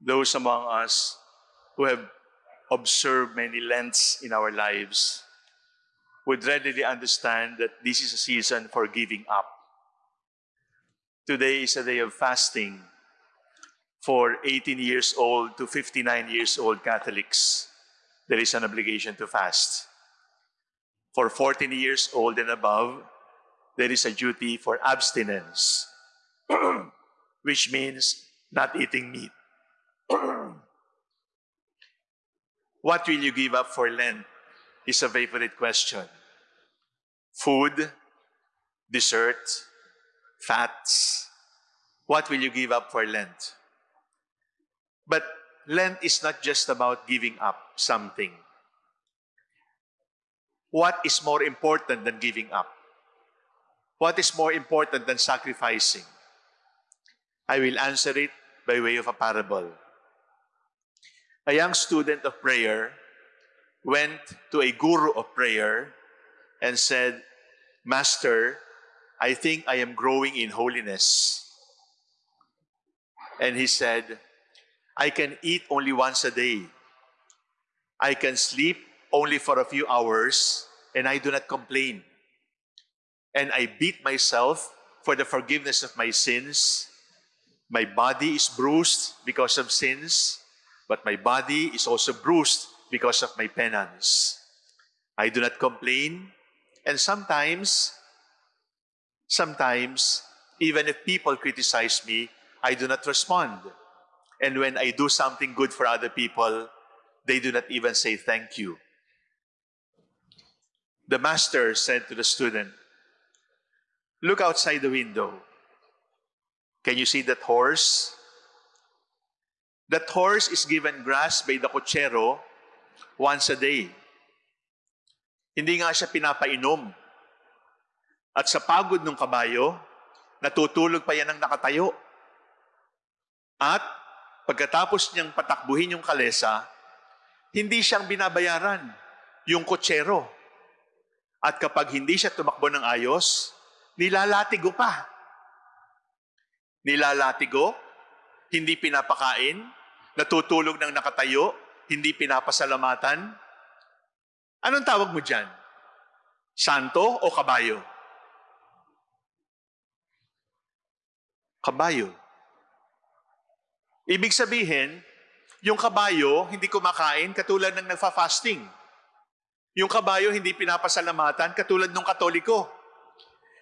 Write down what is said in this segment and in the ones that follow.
those among us who have observed many Lents in our lives would readily understand that this is a season for giving up. Today is a day of fasting for 18 years old to 59 years old Catholics. There is an obligation to fast. For 14 years old and above, there is a duty for abstinence, which means not eating meat. what will you give up for Lent is a favorite question. Food, dessert, fats. What will you give up for Lent? But Lent is not just about giving up something. What is more important than giving up? What is more important than sacrificing? I will answer it by way of a parable. A young student of prayer went to a guru of prayer and said, Master, I think I am growing in holiness. And he said, I can eat only once a day. I can sleep only for a few hours, and I do not complain. And I beat myself for the forgiveness of my sins. My body is bruised because of sins, but my body is also bruised because of my penance. I do not complain, and sometimes, sometimes, even if people criticize me, I do not respond. And when I do something good for other people, they do not even say thank you. The master said to the student, Look outside the window. Can you see that horse? That horse is given grass by the kutsero once a day. Hindi nga siya pinapainom. At sa pagod ng kabayo, natutulog pa yan ng nakatayo. At pagkatapos niyang patakbuhin yung kalesa, hindi siyang binabayaran yung kutsero. At kapag hindi siya tumakbo ng ayos, nilalatigo pa. Nilalatigo, hindi pinapakain, natutulog ng nakatayo, hindi pinapasalamatan. Anong tawag mo dyan? Santo o kabayo? Kabayo. Ibig sabihin, yung kabayo hindi kumakain katulad ng nagfa-fasting. Yung kabayo hindi pinapasalamatan katulad ng katoliko.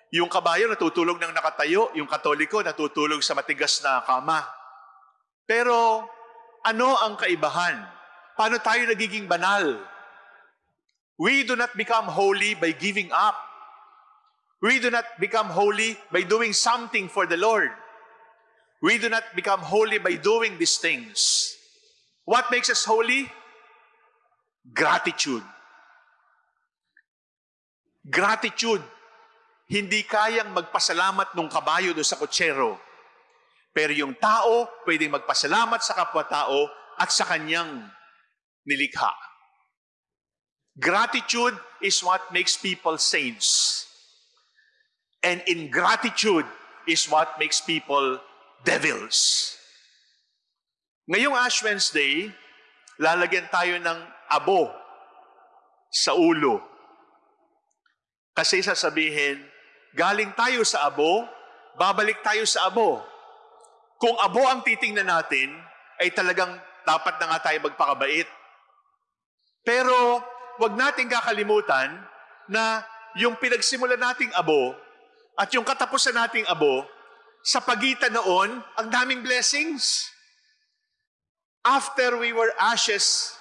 Yung kabayo natutulog ng nakatayo, yung katoliko natutulog sa matigas na kama. Pero ano ang kaibahan? Paano tayo nagiging banal? We do not become holy by giving up. We do not become holy by doing something for the Lord. We do not become holy by doing these things. What makes us holy? Gratitude. Gratitude. Hindi kayang magpasalamat nung kabayo do sa kutsero. Pero yung tao, pwedeng magpasalamat sa kapwa-tao at sa kanyang nilikha. Gratitude is what makes people saints. And ingratitude is what makes people devils. Ngayong Ash Wednesday, lalagyan tayo ng abo sa ulo. Kasi sasabihin, galing tayo sa abo, babalik tayo sa abo. Kung abo ang titingnan natin, ay talagang dapat na nga tayo magpakabait. Pero wag nating kakalimutan na yung pinagsimulan nating abo at yung katapusan nating abo, sa pagitan noon, ang daming blessings. After we were ashes,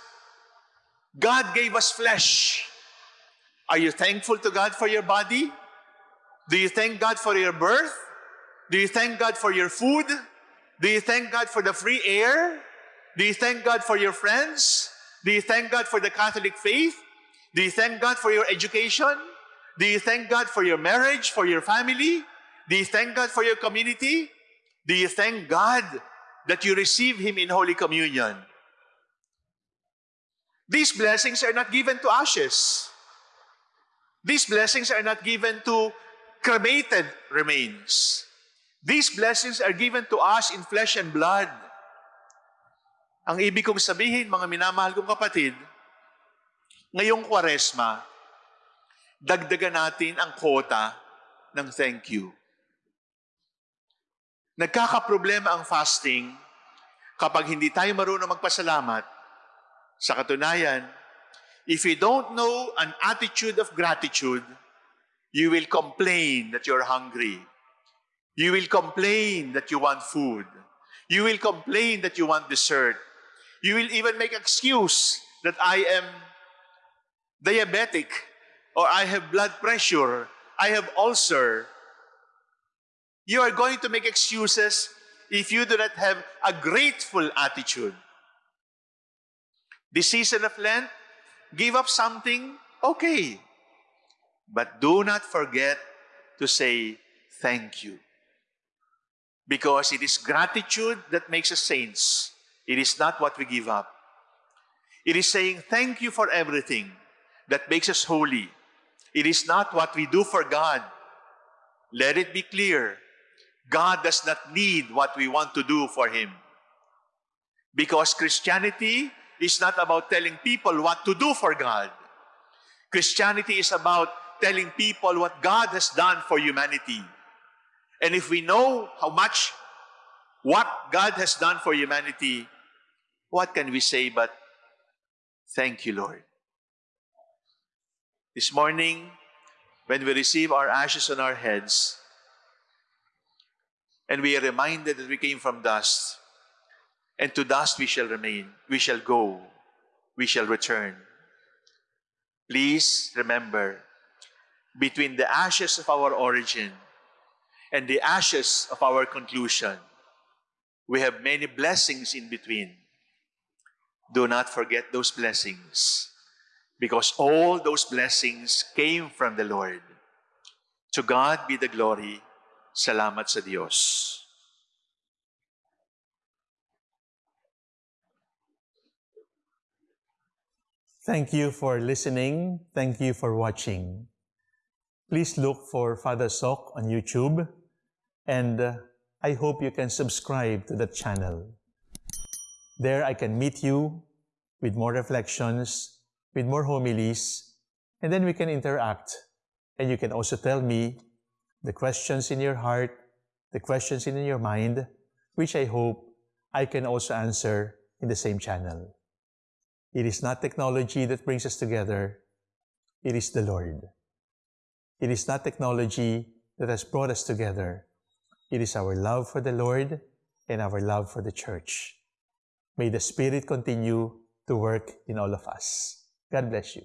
God gave us flesh. Are you thankful to God for your body? Do you thank God for your birth? Do you thank God for your food? Do you thank God for the free air? Do you thank God for your friends? Do you thank God for the Catholic faith? Do you thank God for your education? Do you thank God for your marriage, for your family? Do you thank God for your community? Do you thank God that you receive Him in Holy Communion? These blessings are not given to ashes. These blessings are not given to cremated remains. These blessings are given to us in flesh and blood. Ang ibig kong sabihin, mga minamahal kong kapatid, ngayong kwaresma, dagdagan natin ang quota ng thank you. Nagkakaproblema ang fasting kapag hindi tayo marunong magpasalamat. Sa katunayan, if you don't know an attitude of gratitude, you will complain that you're hungry. You will complain that you want food. You will complain that you want dessert. You will even make excuse that I am diabetic or I have blood pressure, I have ulcer. You are going to make excuses if you do not have a grateful attitude. This season of Lent, give up something, okay. But do not forget to say thank you. Because it is gratitude that makes us saints. It is not what we give up. It is saying thank you for everything that makes us holy. It is not what we do for God. Let it be clear. God does not need what we want to do for Him. Because Christianity is not about telling people what to do for God. Christianity is about telling people what God has done for humanity. And if we know how much what God has done for humanity, what can we say but thank you, Lord? This morning, when we receive our ashes on our heads, and we are reminded that we came from dust, and to dust we shall remain, we shall go, we shall return. Please remember, between the ashes of our origin and the ashes of our conclusion, we have many blessings in between. Do not forget those blessings because all those blessings came from the Lord. To God be the glory. Salamat sa Diyos. Thank you for listening. Thank you for watching. Please look for Father Soc on YouTube and uh, I hope you can subscribe to the channel. There I can meet you with more reflections with more homilies, and then we can interact. And you can also tell me the questions in your heart, the questions in your mind, which I hope I can also answer in the same channel. It is not technology that brings us together, it is the Lord. It is not technology that has brought us together. It is our love for the Lord and our love for the church. May the Spirit continue to work in all of us. God bless you.